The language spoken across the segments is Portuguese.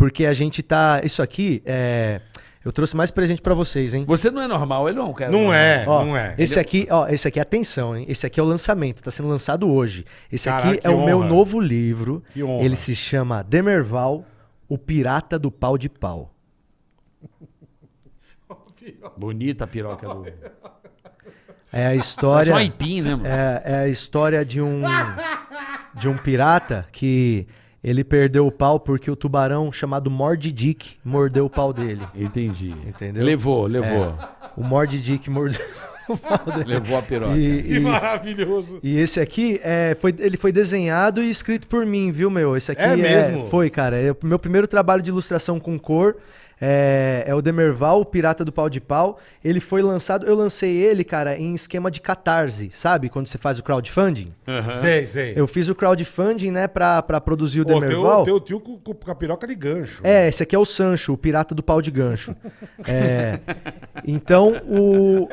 porque a gente tá. Isso aqui é. Eu trouxe mais presente pra vocês, hein? Você não é normal, ele não é cara Não normal. é, Ó, não é. Esse aqui, ó, esse aqui, atenção, hein? Esse aqui é o lançamento, tá sendo lançado hoje. Esse Caraca, aqui é o meu honra. novo livro. Que honra. Ele se chama Demerval, o Pirata do Pau de Pau. Bonita a piroca do... É a história. um aipim, né, mano? É, é a história de um de um pirata que ele perdeu o pau porque o tubarão chamado Mord Dick mordeu o pau dele. Entendi. Entendeu? Levou, levou. O Mord Dick mordeu o pau dele. Levou a piroca. E, Que e- maravilhoso. e esse aqui é, foi, ele foi desenhado e escrito por mim, viu, meu? Esse aqui É mesmo? foi, cara. É o meu primeiro trabalho de ilustração com cor. É, é o Demerval, o Pirata do Pau de Pau. Ele foi lançado, eu lancei ele, cara, em esquema de catarse, sabe? Quando você faz o crowdfunding. Sei, sei. Eu fiz o crowdfunding, né, pra, pra produzir o teu, Demerval. teu tio com, com, a piroca de gancho. É, esse aqui é o Sancho, o pirata do pau de gancho. É, então, o,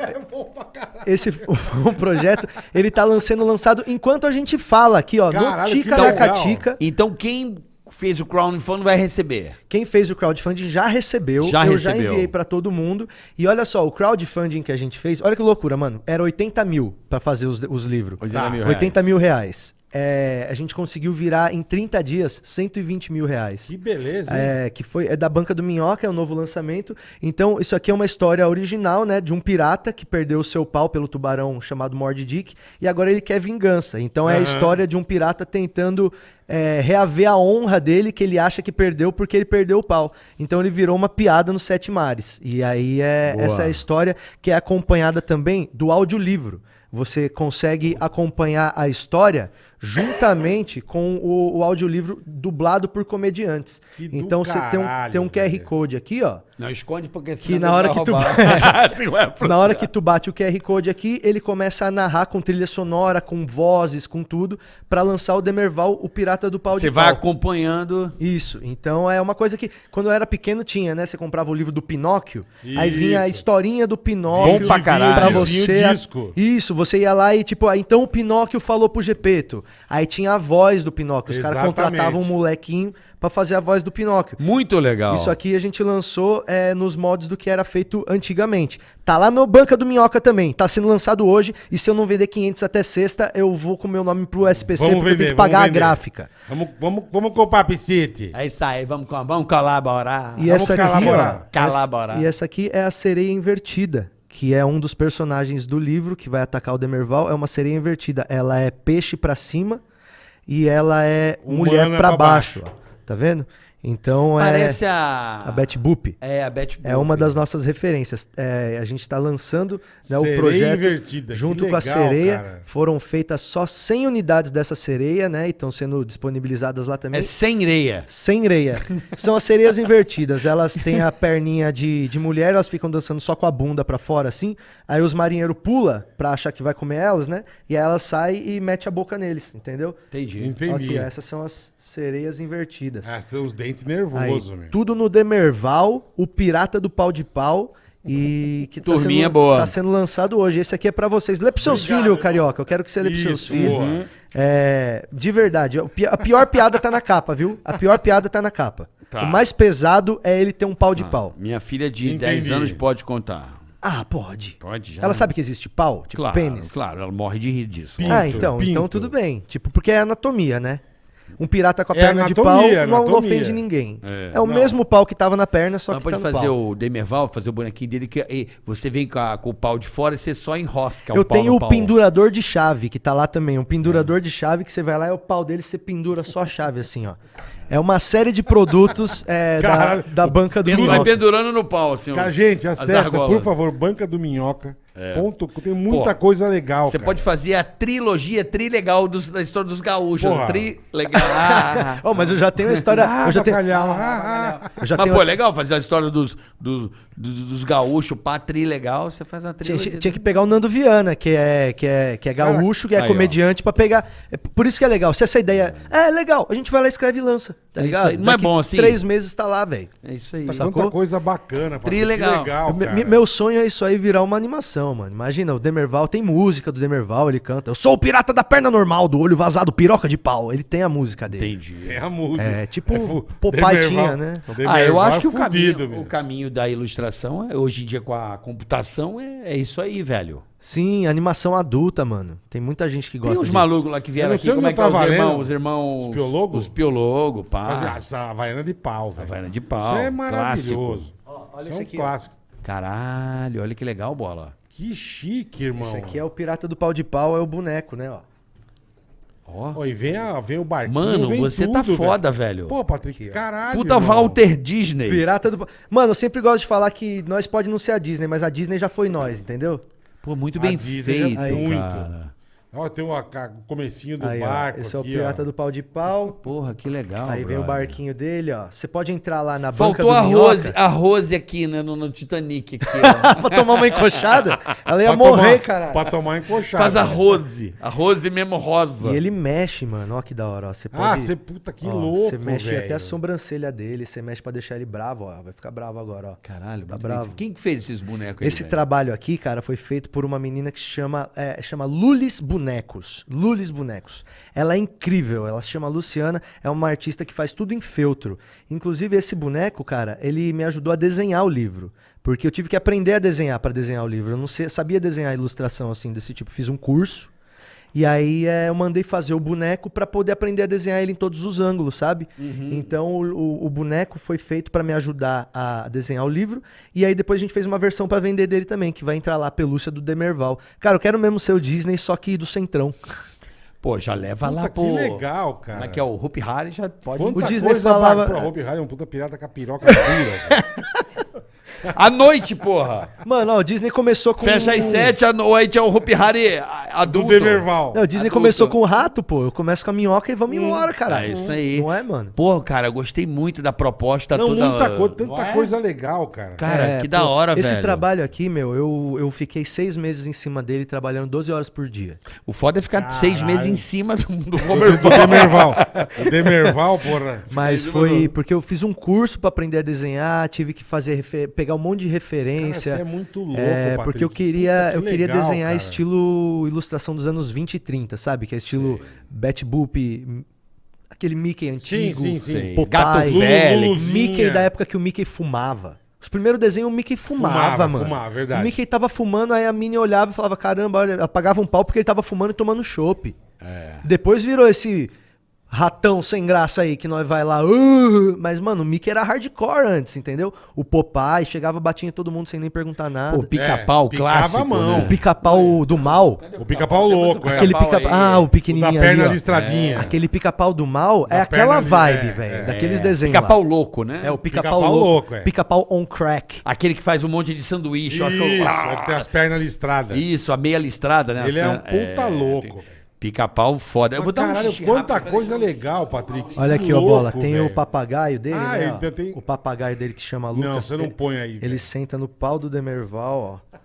esse o projeto, ele tá sendo lançado enquanto a gente fala aqui, ó, Caralho, no Tica. Lacatica. Então quem fez o crowdfunding vai receber. Quem fez o crowdfunding já recebeu, Já eu recebeu. já enviei pra todo mundo. E olha só, o crowdfunding que a gente fez, olha que loucura, mano. Era 80 mil pra fazer os, os livros. 80 mil 80 mil reais. É, a gente conseguiu virar em 30 dias 120 mil reais. Que beleza, hein? É, que foi é da Banca do Minhoca, é o novo lançamento. Então, isso aqui é uma história original, né, de um pirata que perdeu o seu pau pelo tubarão chamado Mord Dick e agora ele quer vingança. Então, é a história de um pirata tentando é, reaver a honra dele que ele acha que perdeu porque ele perdeu o pau. Então, ele virou uma piada nos sete mares. E aí é Boa. essa é a história que é acompanhada também do audiolivro. Você consegue acompanhar a história juntamente com o, o audiolivro dublado por comediantes. Que então você tem um, tem um QR velho. Code aqui, ó. Não esconde porque Que senão na hora que tu-. Assim, Na hora que tu bate o QR Code aqui, ele começa a narrar com trilha sonora, com vozes, com tudo, pra lançar o Demerval, o Pirata do Pau Você de vai Pau. acompanhando. Isso. Então é uma coisa que quando eu era pequeno tinha, né? Você comprava o livro do Pinóquio, aí vinha a Isso. historinha do Pinóquio Bom pra caralho. pra você. disco. Isso, você ia lá e tipo, ah, então o Pinóquio falou pro Gepeto. Aí tinha a voz do Pinóquio. Os caras contratavam um molequinho pra fazer a voz do Pinóquio. Muito legal. Isso aqui a gente lançou é, nos mods do que era feito antigamente. Tá lá no Banca do Minhoca também. Tá sendo lançado hoje. E se eu não vender 500 até sexta, eu vou com o meu nome pro SPC Vamos porque eu tenho vender, que pagar a vender. gráfica. Vamos, vamos, vamos comprar Piscite. É isso aí, vamos, com- vamos colaborar. E Vamos essa aqui, colaborar. ó, Colaborar. essa- E essa aqui é a sereia invertida, que é um dos personagens do livro que vai atacar o Demerval. É uma sereia invertida. Ela é peixe pra cima e ela é Humana mulher pra pra baixo. baixo. Tá vendo? Então Parece é a... a Betty Boop. É, a Betty É uma das nossas referências. É, a gente está lançando né, o projeto invertida, junto com a legal, sereia. cara. Foram feitas só 100 unidades dessa sereia, né? E estão sendo disponibilizadas lá também. É sem reia. Sem reia. São as sereias invertidas. Elas têm a perninha de, de mulher, elas ficam dançando só com a bunda pra fora, assim. Aí os marinheiros pula pra achar que vai comer elas, né? E aí elas saem e mete a boca neles, entendeu? Entendi. Entendi. Aqui, essas são as sereias invertidas. Ah, tem os dentes Aí, nervosos, meu. tudo no Demerval, o Pirata do Pau de Pau. E que tá Turminha sendo, boa. tá sendo lançado hoje. Esse aqui é pra vocês. Lê pros seus Obrigado, filhos, irmão. Carioca. Eu quero que você lê pros seus Isso, filhos. boa. É, de verdade. A pior piada tá na capa, viu? A pior piada tá na capa. Tá. O mais pesado é ele ter um pau de pau. Minha filha de Entendi. 10 anos pode contar. Ah, pode. Pode já. Ela sabe que existe pau? Tipo claro, pênis? Claro, ela morre de rir disso. Pinto, ah, então. pinto. Então tudo bem. Tipo, porque é anatomia, né? Um pirata com a É perna de pau anatomia, não, não anatomia. ofende ninguém. É. É, o Não. mesmo pau que tava na perna, só Ela que pode tá no fazer pau. o Demerval, fazer o bonequinho dele, que e você vem com, a- com o pau de fora e você só enrosca Eu o pau tenho o pau. pendurador de chave, que tá lá também. Um pendurador de chave que você vai lá e é o pau dele você pendura só a chave, assim, ó. É uma série de produtos é, da, Caralho. da banca do Tudo vai Minhoca. pendurando no pau, assim. Cara, os- gente, acessa, por favor, Banca do Minhoca. Ponto, tem muita Pô, coisa legal, Você cara. pode fazer a trilogia trilegal dos, da história dos gaúchos. Porra. Trilegal. Ah, Oh, mas eu já tenho a história. Ah, eu já tenho, bacalhau, ah, ah. eu já Mas, tenho pô, é legal fazer a história dos, dos, dos, dos gaúchos, pá, trilegal. Você faz Tinha, trilogia. tinha que pegar o Nando Viana, que é, que é, que é gaúcho, que é Aí, ó. comediante, pra pegar. É por isso que é legal. Se essa ideia. É, é legal, a gente vai lá, escreve e lança. Tá É isso ligado? aí. Não é Daqui bom assim? Três meses tá lá, velho. É isso aí. Tá Sacou? tanta coisa bacana. Tri legal. legal Me- meu sonho é isso aí virar uma animação, mano. Imagina, o Demerval tem música do Demerval, ele canta. Eu sou o pirata da perna normal, do olho vazado, piroca de pau. Ele tem a música dele. Entendi. Tem a música. É, tipo, fu- Popeye Demerval- tinha, né? Ah, eu acho é que o fudido, caminho, meu. o caminho da ilustração, é- hoje em dia com a computação, é, é isso aí, velho. Sim, animação adulta, mano. Tem muita gente que Tem gosta uns de... malucos lá que vieram aqui, como é que eu é os irmãos? Os irmãos... Os piologos? Os piologos, pá. Fazer essa Havaiana de pau, velho. Havaiana de pau, Isso é maravilhoso. olha isso isso é um aqui, ó. clássico. Caralho, olha que legal, bola. Que chique, irmão. Esse aqui é o pirata do pau de pau, é o boneco, né, ó. Ó. Ó, e vem, a, vem o barquinho, Mano, vem você tudo, tá velho. foda, velho. Pô, Patrick, caralho, Puta irmão. Walter Disney. Pirata do. Mano, eu sempre gosto de falar que nós pode não ser a Disney, mas a Disney já foi nós, entendeu? Pô, muito A bem Disney feito. Muito. cara. Ó, tem o, a- o comecinho do Aí, ó, barco esse é o aqui, pirata ó. do pau de pau. Porra, que legal. Aí vem o brother. barquinho dele, ó. Você pode entrar lá na banca Faltou do a Minhoca Rose, a Rose aqui, né, no, no Titanic aqui, ó. pra tomar uma encoxada. Ela ia Pra morrer, tomar, caralho. Pra tomar encoxada. Faz a Rose. A Rose mesmo rosa. E ele mexe, mano. Ó que da hora, ó. Você pode... Ah, você, puta, que ó, louco, Você mexe velho. até a sobrancelha dele, você mexe pra deixar ele bravo, ó. Vai ficar bravo agora, ó. Caralho, Tá bravo. bem. Quem que fez esses bonecos aí, Esse velho? trabalho aqui, cara, foi feito por uma menina que chama, é, chama Lulis Bonecos. Lulis Bonecos. Ela é incrível, ela se chama Luciana, é uma artista que faz tudo em feltro. Inclusive, esse boneco, cara, ele me ajudou a desenhar o livro. Porque eu tive que aprender a desenhar para desenhar o livro. Eu não sabia desenhar ilustração assim desse tipo. Fiz um curso. E aí é, eu mandei fazer o boneco para poder aprender a desenhar ele em todos os ângulos, sabe? Então o, o- o boneco foi feito para me ajudar a desenhar o livro. E aí depois a gente fez uma versão para vender dele também, que vai entrar lá a pelúcia do Demerval. Cara, eu quero mesmo ser o Disney, só que do Centrão. Pô, já leva Puta, lá, que pô. legal, cara. Como é que é? O Hope Harry já pode... Quanta O Disney coisa falava- ba- Pô, Hope Harry é um puta pirata com a piroca dura. À noite, porra. Mano, ó, o Disney começou com. Fecha às sete, à noite é o Hope Harry a- Do adulto. Demerval. Não, o Disney Adulto. começou com o rato, pô. Eu começo com a minhoca e vamos embora, cara. É isso aí. Não é, mano? Pô, cara, eu gostei muito da proposta Não, toda. muita coisa, tanta Não é? coisa legal, cara. Cara, É, que da pô, hora, esse velho. trabalho aqui, meu, eu, eu fiquei seis meses em cima dele, trabalhando 12 horas por dia. O foda é ficar seis Caralho. meses em cima do, do Do. Demerval. O Demerval, porra. Mas foi porque eu fiz um curso pra aprender a desenhar, tive que fazer refe- pegar um monte de Cara, referência. você é muito louco, É, Patrick. porque eu queria, Puta, eu que queria legal, desenhar cara. estilo ilustração dos anos 20 e 30, sabe? Que é estilo Bat Boop, aquele Mickey antigo, sim, sim. Sei. Popeye, Gato velho. Mickey da época que o Mickey fumava. Os primeiros desenhos o Mickey fumava, Fumava, mano. fumava, verdade. O Mickey tava fumando, aí a Minnie olhava e falava: caramba, olha, apagava um pau porque ele tava fumando e tomando chopp. É. Depois virou esse ratão sem graça aí que nós vai lá. "Uh", mas, mano, o Mickey era hardcore antes, entendeu? O Popeye chegava, batia em todo mundo sem nem perguntar nada. Pô, pica-pau É, clássico, a mão. né? O pica-pau do mal. O pica-pau louco, é. Aquele pica-pau pica. Ah, o O da pequenininho perna ali, ó. listradinha. Aquele pica-pau do mal é Da aquela vibe, é, velho. é. daqueles desenhos. Pica-pau louco, né? É o pica-pau Pica-pau louco. louco, é. Pica-pau on crack. Aquele que faz um monte de sanduíche. eu Isso, acho- ele tem as pernas listradas. Isso, a meia listrada, né? As Ele é um puta louco. Pi- Pica-pau foda. Eu vou dar um caralho, xixi quanta rápido, coisa peraí. legal, Patrick. Olha Que aqui, ó, bola. Tem o papagaio dele, Ah, né? ele ó. tem- O papagaio dele que chama Lucas. Não, você não ele- põe aí. Ele velho. senta no pau do Demerval, ó.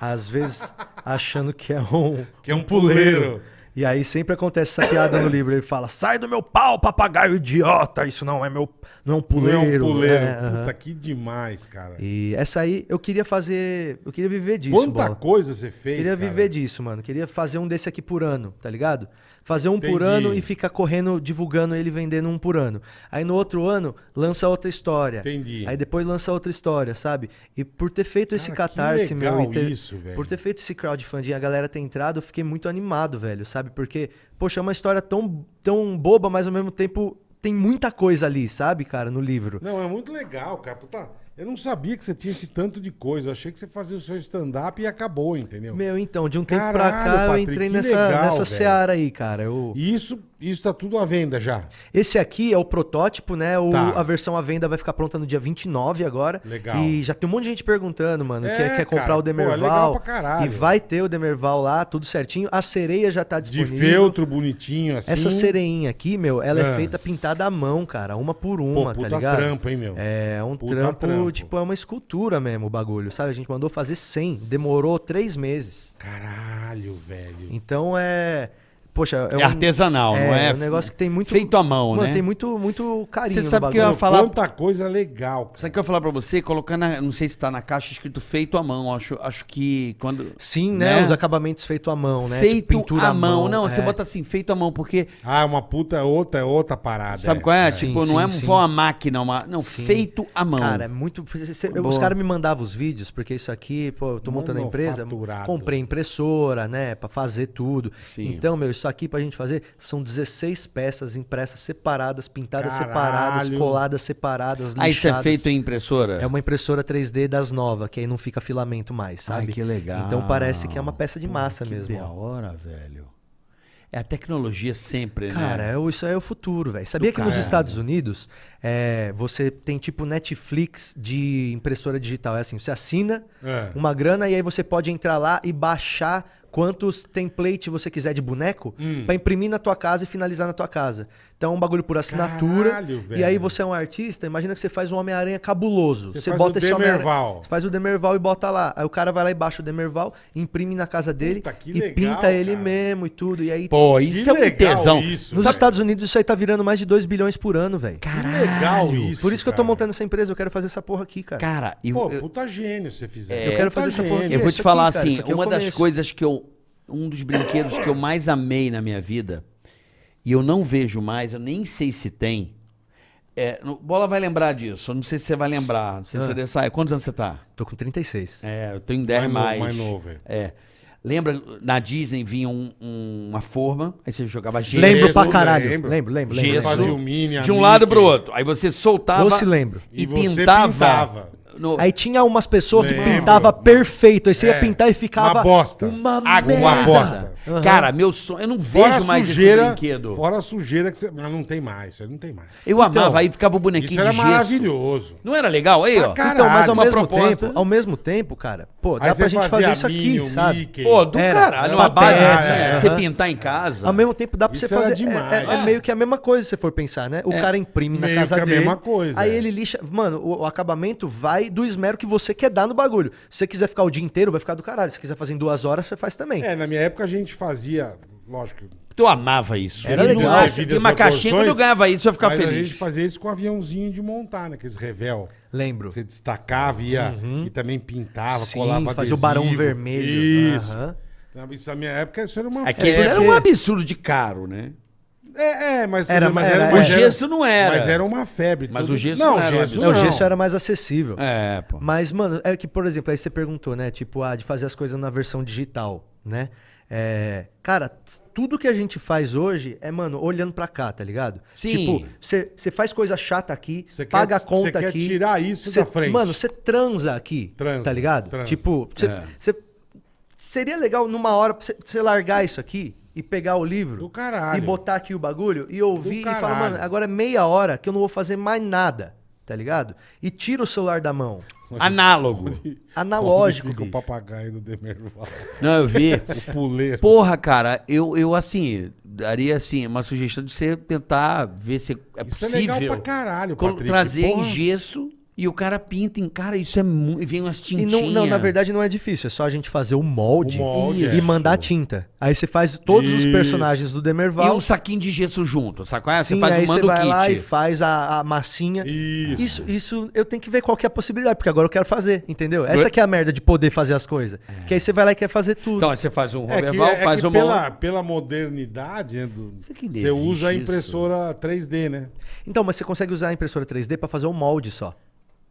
Às vezes achando que é um, Que é um puleiro. E aí sempre acontece essa piada no livro. Ele fala: sai do meu pau, papagaio idiota. Isso não é meu. Não é um Não é puleiro. um puleiro. É. Puta, que demais, cara. E essa aí eu queria fazer. Eu queria viver disso. Quanta bola. coisa você fez, Queria cara. viver disso, mano. Queria fazer um desse aqui por ano, tá ligado? Fazer um por Entendi. ano e ficar correndo, divulgando ele, vendendo um por ano. Aí no outro ano, lança outra história. Entendi. Aí depois lança outra história, sabe? E por ter feito esse Cara, que catarse, meu, ter, isso, velho. por ter feito esse crowdfunding, a galera ter entrado, eu fiquei muito animado, velho, sabe? Porque, poxa, é uma história tão, tão boba, mas ao mesmo tempo tem muita coisa ali, sabe, cara, no livro. Não, é muito legal, cara. Puta, eu não sabia que você tinha esse tanto de coisa. Eu achei que você fazia o seu stand-up e acabou, entendeu? Meu, então, de um tempo pra Caralho, cá eu Patrick, entrei que nessa, legal, nessa velho. seara aí, cara. Eu... Isso, isso tá tudo à venda já. Esse aqui é o protótipo, né? O, Tá. A versão à venda vai ficar pronta no dia 29 agora. Legal. E já tem um monte de gente perguntando, mano. É, quer, quer comprar cara, o pô, é Demerval. legal pra caralho. E vai ter o Demerval lá, tudo certinho. A sereia já tá De disponível. feltro bonitinho assim. Essa sereinha aqui, meu, ela é Ah. feita pintada à mão, cara. Uma por Pô, uma, puta tá ligado? trampo, hein, meu? É um Puta trampo, trampo. tipo, é uma escultura mesmo o bagulho, sabe? A gente mandou fazer 100, demorou três meses. Caralho, velho. Então é. Poxa, é, É um, artesanal, não é? um negócio que tem muito Feito à mão, Mano, né? tem muito muito carinho Você no sabe que eu ia falar- Quanta coisa legal. cara. Sabe o que eu ia falar pra você? Colocar na. Não sei se tá na caixa escrito feito à mão. Acho, acho que quando. Sim, né? Né? Os acabamentos feitos à mão, né? Feito Tipo, pintura à mão. Não, você é. bota assim, feito à mão, porque. Ah, uma puta é outra, é outra parada. Sabe qual é? Sim, tipo, sim, não é sim. uma máquina, uma. Não, Sim. feito à mão. Cara, é muito. cê- Boa. os caras me mandavam os vídeos, porque isso aqui, pô, eu tô montando a empresa. Comprei impressora, né? Pra fazer tudo. Sim. Então, meu, isso aqui pra gente fazer são 16 peças impressas separadas, pintadas Caralho. separadas, coladas separadas, ah, isso é lixadas. feito em impressora? É uma impressora 3D das novas, que aí não fica filamento mais, sabe? Ai, que legal. Então parece que é uma peça de massa que mesmo. da ó. hora, velho. É a tecnologia sempre, Cara, né? é o- isso aí é o futuro, velho. Sabia que nos caralho. Estados Unidos é, você tem tipo Netflix de impressora digital. É assim, você assina É. uma grana e aí você pode entrar lá e baixar quantos templates você quiser de boneco Hum. pra imprimir na tua casa e finalizar na tua casa. Então é um bagulho por assinatura. Caralho, e aí velho. você é um artista, imagina que você faz um Homem-Aranha cabuloso. Você Você, bota o esse Homem-Aranha. Demerval. Você faz o Demerval e bota lá. Aí o cara vai lá e baixa o Demerval, imprime na casa dele Puta, que e legal, pinta ele cara. mesmo e tudo. E aí Pô, isso Que é um tesão. isso, nos velho. Estados Unidos isso aí tá virando mais de 2 bilhões por ano, velho. Que legal isso. Por isso que eu tô montando essa empresa, eu quero fazer essa porra aqui, cara. Cara, e Pô, eu, puta gênio se você fizer. Eu quero Puta fazer essa porra gênio. eu vou te aqui, falar cara, assim, aqui é uma das coisas que eu. Um dos brinquedos que eu mais amei na minha vida, e eu não vejo mais, eu nem sei se tem. É, no- Bola vai lembrar disso, eu não sei se você vai lembrar. Não sei se Ah. você sai. Quantos anos você tá? Tô com 36. É, eu tô em 10 Mais mais. novo, mais novo, é. É. Lembra, na Disney vinha um- um- uma forma, aí você jogava gesso. Lembro pra caralho. lembro. Lembro, lembro, lembro. Gesso. lembro. Fazia o Mini, de um lado pro outro. Aí você soltava Eu se lembro. e, E você pintava. pintava. No- Aí tinha umas pessoas que pintava perfeito, aí você É, ia pintar e ficava uma bosta. Uma Água, merda. uma bosta. Aham. Cara, meu sonho. Eu não Fora vejo a mais sujeira, esse brinquedo. Fora a sujeira que você... Mas não tem mais, isso aí não tem mais. Eu amava, aí ficava o Isso bonequinho era de gesso. maravilhoso. Não era legal? Aí, Pra ó. caralho. Então, mas ao Uma mesmo proposta. tempo, ao mesmo tempo, cara, pô, dá Aí pra gente fazer isso a aqui, Minnie, o sabe? Mickey. Pô, do Era, caralho. Uma base, né? é. Você pintar em casa. Ao mesmo tempo dá pra Isso você fazer. demais. É, é- é meio que a mesma coisa, se você for pensar, né? O cara imprime na Meio casa que a dele. mesma coisa, Aí é. ele lixa. Mano, o acabamento vai do esmero que você quer dar no bagulho. Se você quiser ficar o dia inteiro, vai ficar do caralho. Se quiser fazer em duas horas, você faz também. É, na minha época a gente fazia, lógico... Eu amava isso. Era legal. não às uma caixinha quando eu ganhava isso, eu ia ficar mas a feliz. gente fazia isso com aviãozinho de montar, né? Aqueles revel. Lembro. Você destacava ia, e também pintava, Sim, colava fazia o barão adesivo. vermelho. Isso. Então, Isso na minha época, isso era uma É que era um absurdo de caro, né? É, é, mas, Era- mas era- mas O gesso não era. Mas era uma febre. Mas tudo- o gesso não era um gesso É, o não. gesso era mais acessível. É, pô. Mas, mano, é que, por exemplo, aí você perguntou, né? Tipo, ah, de fazer as coisas na versão digital, né? É, cara, tudo que a gente faz hoje é, mano, olhando pra cá, tá ligado? Sim. Tipo, você você faz coisa chata aqui, Cê paga quer- a conta cê quer aqui. tirar isso cê- da frente. Mano, você transa aqui, Transa, tá ligado? transa. Tipo, cê- É. cê- seria legal numa hora você largar isso aqui e pegar o livro Do caralho. e botar aqui o bagulho e ouvir e falar, mano, agora é meia hora que eu não vou fazer mais nada, tá ligado? E tira o celular da mão. Análogo. Analógico, Onde fica o papagaio do Demerval. Não, eu vi. o puleiro. Porra, cara, eu, eu assim, daria assim, uma sugestão de você tentar ver se é Isso é possível. legal pra caralho, Patrick. trazer em Porra. gesso e o cara pinta em. Cara, isso é muito. E vem umas E tintinhas. não, não, na verdade não é difícil, é só a gente fazer o molde, O molde, e é. mandar tinta. Aí você faz todos os Isso. personagens do E Demerval. um saquinho de gesso junto, sabe qual é? sim, você faz aí um você mando vai kit. lá e faz a, a massinha. Isso. Isso, isso eu tenho que ver qual que é a possibilidade, porque agora eu quero fazer, entendeu? Essa que é a merda de poder fazer as coisas. Que aí você vai lá e quer fazer tudo. Então, aí você faz um É que, Roberval, é faz que uma. pela, pela modernidade, né, do- você usa a isso. impressora 3D, né? Então, mas você consegue usar a impressora 3D pra fazer o molde só.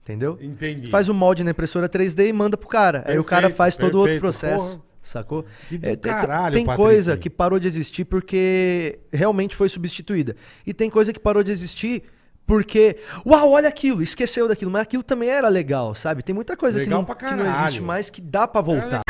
Entendeu? Entendi. Faz o molde na impressora 3D e manda pro cara. aí o cara Perfeito, faz todo o outro perfeito. processo. Porra. Sacou? Que É, tem- caralho, tem Patrick. coisa que parou de existir porque realmente foi substituída. E tem coisa que parou de existir porque, uau, olha aquilo, esqueceu daquilo, mas aquilo também era legal, sabe? Tem muita coisa que Legal não, pra que não existe mais que dá pra voltar.